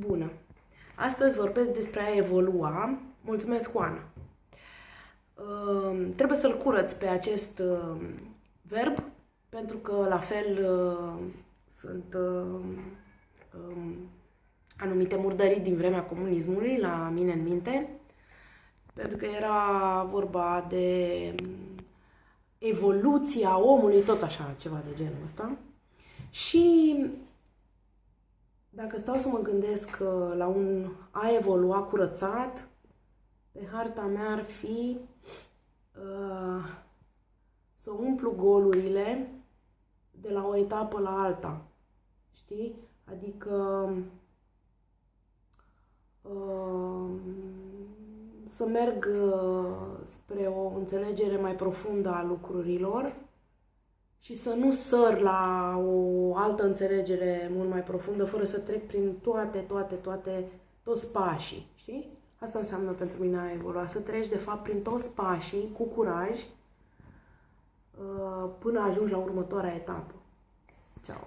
Bună! Astăzi vorbesc despre a evolua. Mulțumesc, Oana! Uh, trebuie să-l curăț pe acest uh, verb, pentru că la fel uh, sunt uh, um, anumite murdării din vremea comunismului la mine în minte, pentru că era vorba de evoluția omului, tot așa, ceva de genul ăsta. Și dacă stau să mă gândesc la un a evolua curățat, pe harta mea ar fi uh, să umplu golurile de la o etapă la alta. Știi? Adică uh, să merg uh, spre o înțelegere mai profundă a lucrurilor și să nu săr la o altă înțelegere mult mai profundă, fără să trec prin toate, toate, toate, toți pașii, știi? Asta înseamnă pentru mine a evolua, să treci de fapt prin toți pașii cu curaj uh, până ajungi la următoarea etapă. Ciao!